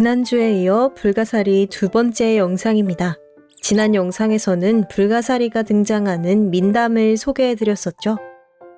지난주에 이어 불가사리 두 번째 영상입니다. 지난 영상에서는 불가사리가 등장하는 민담을 소개해드렸었죠.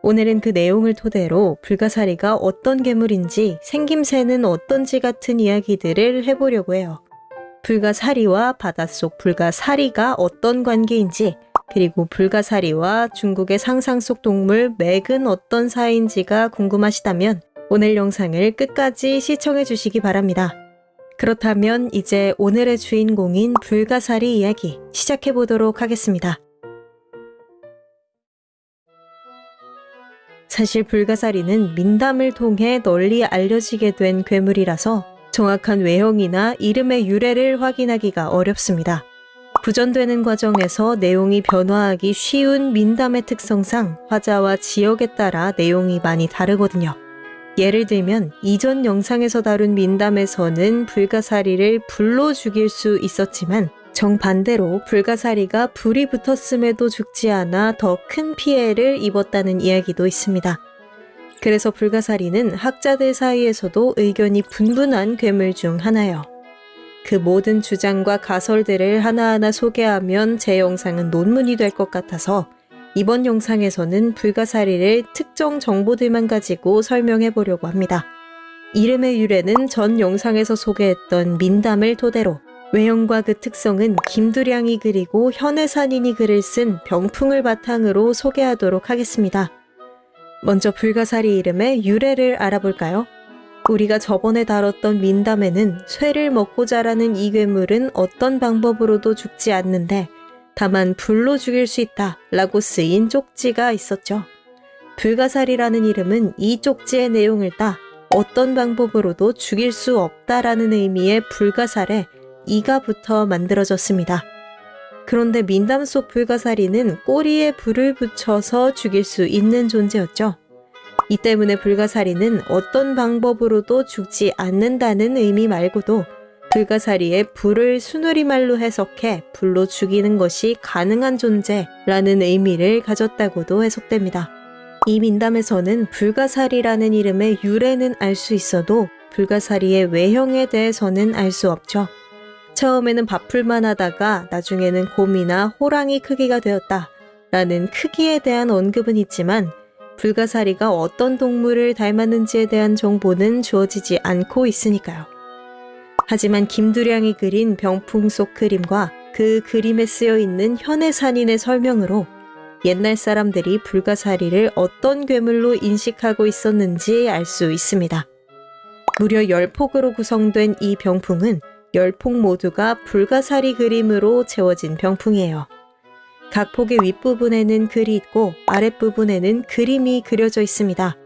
오늘은 그 내용을 토대로 불가사리가 어떤 괴물인지 생김새는 어떤지 같은 이야기들을 해보려고 해요. 불가사리와 바닷속 불가사리가 어떤 관계인지 그리고 불가사리와 중국의 상상 속 동물 맥은 어떤 사이인지가 궁금하시다면 오늘 영상을 끝까지 시청해 주시기 바랍니다. 그렇다면 이제 오늘의 주인공인 불가사리 이야기 시작해 보도록 하겠습니다. 사실 불가사리는 민담을 통해 널리 알려지게 된 괴물이라서 정확한 외형이나 이름의 유래를 확인하기가 어렵습니다. 구전되는 과정에서 내용이 변화하기 쉬운 민담의 특성상 화자와 지역에 따라 내용이 많이 다르거든요. 예를 들면 이전 영상에서 다룬 민담에서는 불가사리를 불로 죽일 수 있었지만 정반대로 불가사리가 불이 붙었음에도 죽지 않아 더 큰 피해를 입었다는 이야기도 있습니다. 그래서 불가사리는 학자들 사이에서도 의견이 분분한 괴물 중 하나요. 그 모든 주장과 가설들을 하나하나 소개하면 제 영상은 논문이 될 것 같아서 이번 영상에서는 불가사리를 특정 정보들만 가지고 설명해 보려고 합니다. 이름의 유래는 전 영상에서 소개했던 민담을 토대로 외형과 그 특성은 김두량이 그리고 현해산인이 글을 쓴 병풍을 바탕으로 소개하도록 하겠습니다. 먼저 불가사리 이름의 유래를 알아볼까요? 우리가 저번에 다뤘던 민담에는 쇠를 먹고 자라는 이 괴물은 어떤 방법으로도 죽지 않는데 다만 불로 죽일 수 있다 라고 쓰인 쪽지가 있었죠. 불가사리라는 이름은 이 쪽지의 내용을 따 어떤 방법으로도 죽일 수 없다라는 의미의 불가살에 이가 붙어 만들어졌습니다. 그런데 민담 속 불가사리는 꼬리에 불을 붙여서 죽일 수 있는 존재였죠. 이 때문에 불가사리는 어떤 방법으로도 죽지 않는다는 의미 말고도 불가사리의 불을 수누리말로 해석해 불로 죽이는 것이 가능한 존재라는 의미를 가졌다고도 해석됩니다. 이 민담에서는 불가사리라는 이름의 유래는 알 수 있어도 불가사리의 외형에 대해서는 알 수 없죠. 처음에는 밥풀만 하다가 나중에는 곰이나 호랑이 크기가 되었다 라는 크기에 대한 언급은 있지만 불가사리가 어떤 동물을 닮았는지에 대한 정보는 주어지지 않고 있으니까요. 하지만 김두량이 그린 병풍 속 그림과 그 그림에 쓰여 있는 현해산인의 설명으로 옛날 사람들이 불가사리를 어떤 괴물로 인식하고 있었는지 알 수 있습니다. 무려 10폭으로 구성된 이 병풍은 10폭 모두가 불가사리 그림으로 채워진 병풍이에요. 각 폭의 윗부분에는 글이 있고 아랫부분에는 그림이 그려져 있습니다.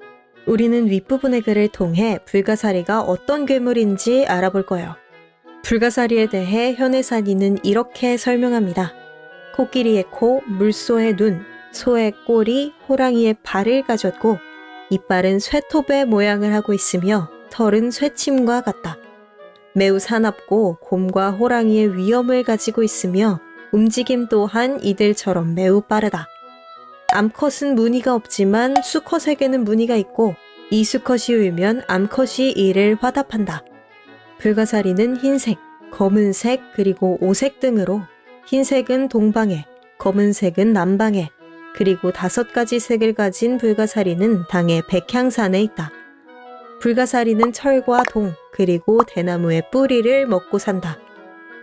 우리는 윗부분의 글을 통해 불가사리가 어떤 괴물인지 알아볼 거예요. 불가사리에 대해 현해산이는 이렇게 설명합니다. 코끼리의 코, 물소의 눈, 소의 꼬리, 호랑이의 발을 가졌고 이빨은 쇠톱의 모양을 하고 있으며 털은 쇠침과 같다. 매우 사납고 곰과 호랑이의 위험을 가지고 있으며 움직임 또한 이들처럼 매우 빠르다. 암컷은 무늬가 없지만 수컷에게는 무늬가 있고 이 수컷이 울면 암컷이 이를 화답한다. 불가사리는 흰색, 검은색, 그리고 오색 등으로 흰색은 동방에, 검은색은 남방에, 그리고 다섯 가지 색을 가진 불가사리는 당의 백향산에 있다. 불가사리는 철과 동, 그리고 대나무의 뿌리를 먹고 산다.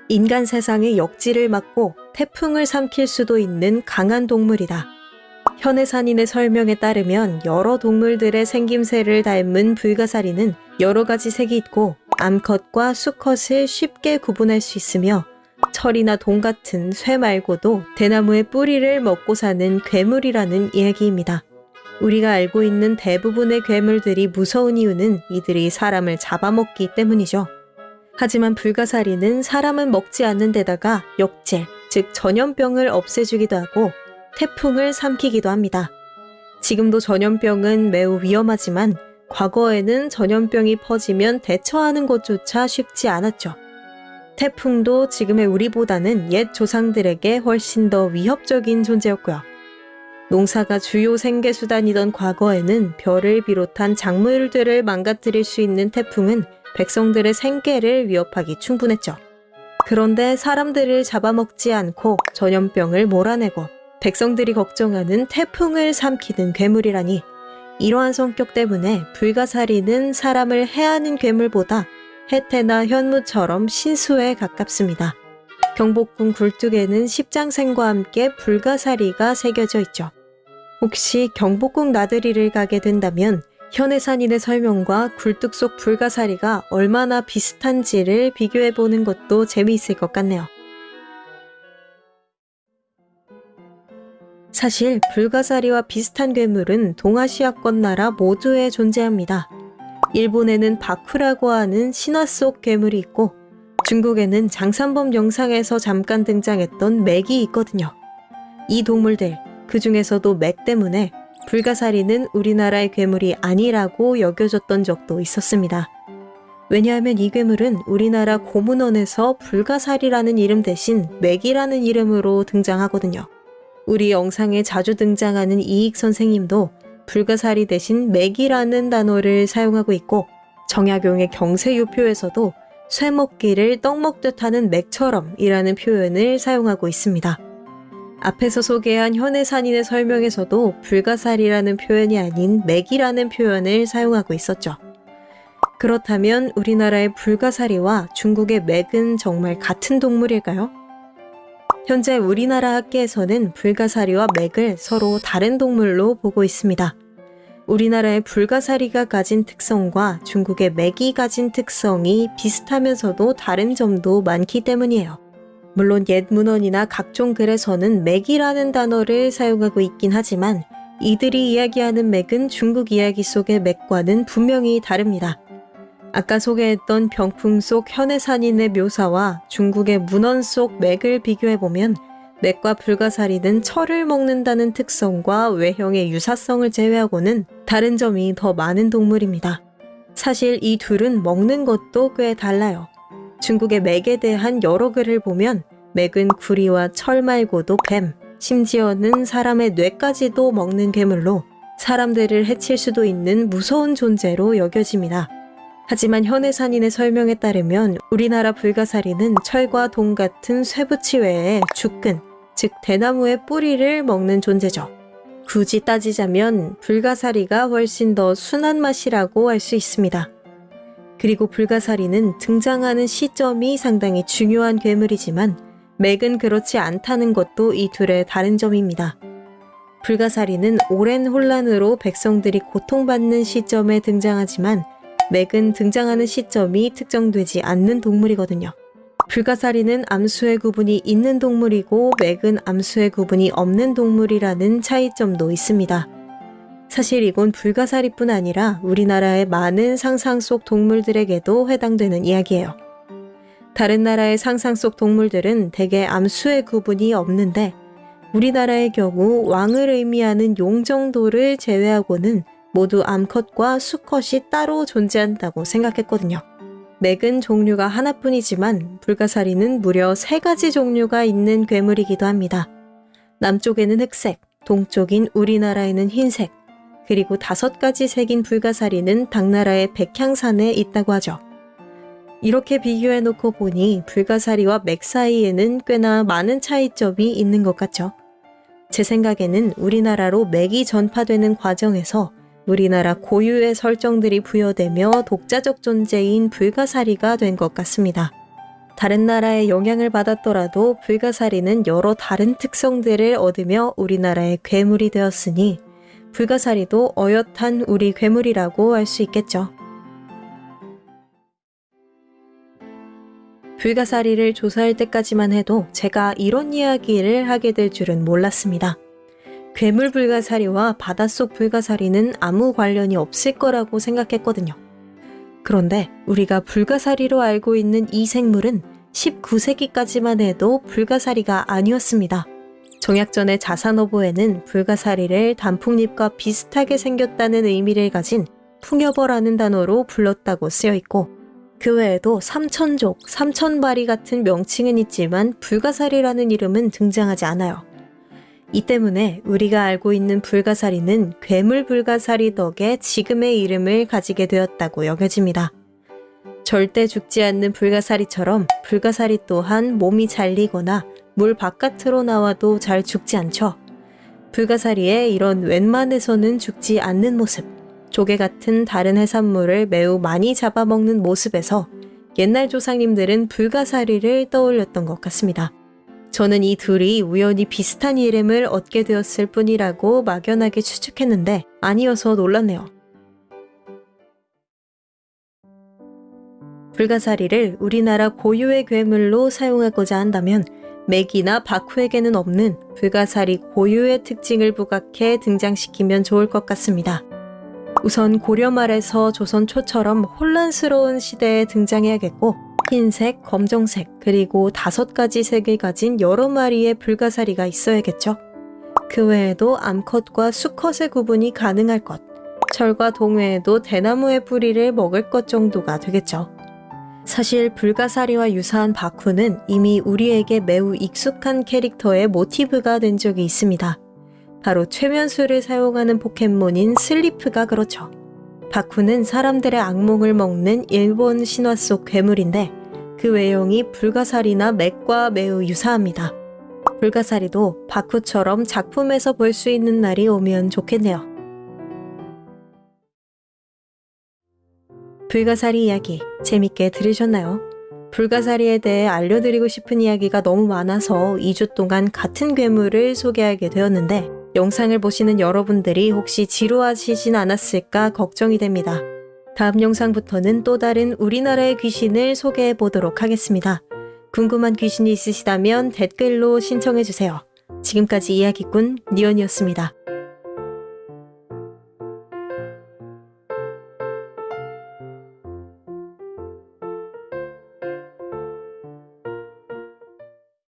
인간 세상의 역지를 막고 태풍을 삼킬 수도 있는 강한 동물이다. 현해산인의 설명에 따르면 여러 동물들의 생김새를 닮은 불가사리는 여러 가지 색이 있고 암컷과 수컷을 쉽게 구분할 수 있으며 철이나 동 같은 쇠 말고도 대나무의 뿌리를 먹고 사는 괴물이라는 이야기입니다. 우리가 알고 있는 대부분의 괴물들이 무서운 이유는 이들이 사람을 잡아먹기 때문이죠. 하지만 불가사리는 사람은 먹지 않는 데다가 역질, 즉 전염병을 없애주기도 하고 태풍을 삼키기도 합니다. 지금도 전염병은 매우 위험하지만 과거에는 전염병이 퍼지면 대처하는 것조차 쉽지 않았죠. 태풍도 지금의 우리보다는 옛 조상들에게 훨씬 더 위협적인 존재였고요. 농사가 주요 생계수단이던 과거에는 별을 비롯한 작물들을 망가뜨릴 수 있는 태풍은 백성들의 생계를 위협하기 충분했죠. 그런데 사람들을 잡아먹지 않고 전염병을 몰아내고 백성들이 걱정하는 태풍을 삼키는 괴물이라니 이러한 성격 때문에 불가사리는 사람을 해하는 괴물보다 해태나 현무처럼 신수에 가깝습니다. 경복궁 굴뚝에는 십장생과 함께 불가사리가 새겨져 있죠. 혹시 경복궁 나들이를 가게 된다면 현해산인의 설명과 굴뚝 속 불가사리가 얼마나 비슷한지를 비교해 보는 것도 재미있을 것 같네요. 사실 불가사리와 비슷한 괴물은 동아시아권 나라 모두에 존재합니다. 일본에는 바쿠라고 하는 신화 속 괴물이 있고 중국에는 장산범 영상에서 잠깐 등장했던 맥이 있거든요. 이 동물들, 그 중에서도 맥 때문에 불가사리는 우리나라의 괴물이 아니라고 여겨졌던 적도 있었습니다. 왜냐하면 이 괴물은 우리나라 고문원에서 불가사리라는 이름 대신 맥이라는 이름으로 등장하거든요. 우리 영상에 자주 등장하는 이익 선생님도 불가사리 대신 맥이라는 단어를 사용하고 있고 정약용의 경세유표에서도 쇠 먹기를 떡 먹듯 하는 맥처럼 이라는 표현을 사용하고 있습니다. 앞에서 소개한 현해산인의 설명에서도 불가사리라는 표현이 아닌 맥이라는 표현을 사용하고 있었죠. 그렇다면 우리나라의 불가사리와 중국의 맥은 정말 같은 동물일까요? 현재 우리나라 학계에서는 불가사리와 맥을 서로 다른 동물로 보고 있습니다. 우리나라의 불가사리가 가진 특성과 중국의 맥이 가진 특성이 비슷하면서도 다른 점도 많기 때문이에요. 물론 옛 문헌이나 각종 글에서는 맥이라는 단어를 사용하고 있긴 하지만 이들이 이야기하는 맥은 중국 이야기 속의 맥과는 분명히 다릅니다. 아까 소개했던 병풍 속 현해산인의 묘사와 중국의 문헌 속 맥을 비교해보면 맥과 불가사리는 철을 먹는다는 특성과 외형의 유사성을 제외하고는 다른 점이 더 많은 동물입니다. 사실 이 둘은 먹는 것도 꽤 달라요. 중국의 맥에 대한 여러 글을 보면 맥은 구리와 철 말고도 뱀, 심지어는 사람의 뇌까지도 먹는 괴물로 사람들을 해칠 수도 있는 무서운 존재로 여겨집니다. 하지만 현해 산인의 설명에 따르면 우리나라 불가사리는 철과 동 같은 쇠붙이 외에 죽근, 즉 대나무의 뿌리를 먹는 존재죠. 굳이 따지자면 불가사리가 훨씬 더 순한 맛이라고 할 수 있습니다. 그리고 불가사리는 등장하는 시점이 상당히 중요한 괴물이지만 맥은 그렇지 않다는 것도 이 둘의 다른 점입니다. 불가사리는 오랜 혼란으로 백성들이 고통받는 시점에 등장하지만 맥은 등장하는 시점이 특정되지 않는 동물이거든요. 불가사리는 암수의 구분이 있는 동물이고 맥은 암수의 구분이 없는 동물이라는 차이점도 있습니다. 사실 이건 불가사리뿐 아니라 우리나라의 많은 상상 속 동물들에게도 해당되는 이야기예요. 다른 나라의 상상 속 동물들은 대개 암수의 구분이 없는데 우리나라의 경우 왕을 의미하는 용 정도를 제외하고는 모두 암컷과 수컷이 따로 존재한다고 생각했거든요. 맥은 종류가 하나뿐이지만 불가사리는 무려 세 가지 종류가 있는 괴물이기도 합니다. 남쪽에는 흑색, 동쪽인 우리나라에는 흰색, 그리고 다섯 가지 색인 불가사리는 당나라의 백향산에 있다고 하죠. 이렇게 비교해 놓고 보니 불가사리와 맥 사이에는 꽤나 많은 차이점이 있는 것 같죠. 제 생각에는 우리나라로 맥이 전파되는 과정에서 우리나라 고유의 설정들이 부여되며 독자적 존재인 불가사리가 된 것 같습니다. 다른 나라의 영향을 받았더라도 불가사리는 여러 다른 특성들을 얻으며 우리나라의 괴물이 되었으니 불가사리도 어엿한 우리 괴물이라고 할 수 있겠죠. 불가사리를 조사할 때까지만 해도 제가 이런 이야기를 하게 될 줄은 몰랐습니다. 괴물 불가사리와 바닷속 불가사리는 아무 관련이 없을 거라고 생각했거든요. 그런데 우리가 불가사리로 알고 있는 이 생물은 19세기까지만 해도 불가사리가 아니었습니다. 정약전의 자산어보에는 불가사리를 단풍잎과 비슷하게 생겼다는 의미를 가진 풍여버라는 단어로 불렀다고 쓰여 있고 그 외에도 삼천족, 삼천바리 같은 명칭은 있지만 불가사리라는 이름은 등장하지 않아요. 이 때문에 우리가 알고 있는 불가사리는 괴물 불가사리 덕에 지금의 이름을 가지게 되었다고 여겨집니다. 절대 죽지 않는 불가사리처럼 불가사리 또한 몸이 잘리거나 물 바깥으로 나와도 잘 죽지 않죠. 불가사리의 이런 웬만해서는 죽지 않는 모습, 조개 같은 다른 해산물을 매우 많이 잡아먹는 모습에서 옛날 조상님들은 불가사리를 떠올렸던 것 같습니다. 저는 이 둘이 우연히 비슷한 이름을 얻게 되었을 뿐이라고 막연하게 추측했는데 아니어서 놀랐네요. 불가사리를 우리나라 고유의 괴물로 사용하고자 한다면 맥이나 바쿠에게는 없는 불가사리 고유의 특징을 부각해 등장시키면 좋을 것 같습니다. 우선 고려 말에서 조선 초처럼 혼란스러운 시대에 등장해야겠고 흰색, 검정색, 그리고 다섯 가지 색을 가진 여러 마리의 불가사리가 있어야겠죠. 그 외에도 암컷과 수컷의 구분이 가능할 것, 철과 동 외에도 대나무의 뿌리를 먹을 것 정도가 되겠죠. 사실 불가사리와 유사한 바쿠는 이미 우리에게 매우 익숙한 캐릭터의 모티브가 된 적이 있습니다. 바로 최면수를 사용하는 포켓몬인 슬리프가 그렇죠. 바쿠는 사람들의 악몽을 먹는 일본 신화 속 괴물인데 그 외형이 불가사리나 맥과 매우 유사합니다. 불가사리도 바쿠처럼 작품에서 볼 수 있는 날이 오면 좋겠네요. 불가사리 이야기 재밌게 들으셨나요? 불가사리에 대해 알려드리고 싶은 이야기가 너무 많아서 2주 동안 같은 괴물을 소개하게 되었는데 영상을 보시는 여러분들이 혹시 지루하시진 않았을까 걱정이 됩니다. 다음 영상부터는 또 다른 우리나라의 귀신을 소개해 보도록 하겠습니다. 궁금한 귀신이 있으시다면 댓글로 신청해 주세요. 지금까지 이야기꾼 니언이었습니다.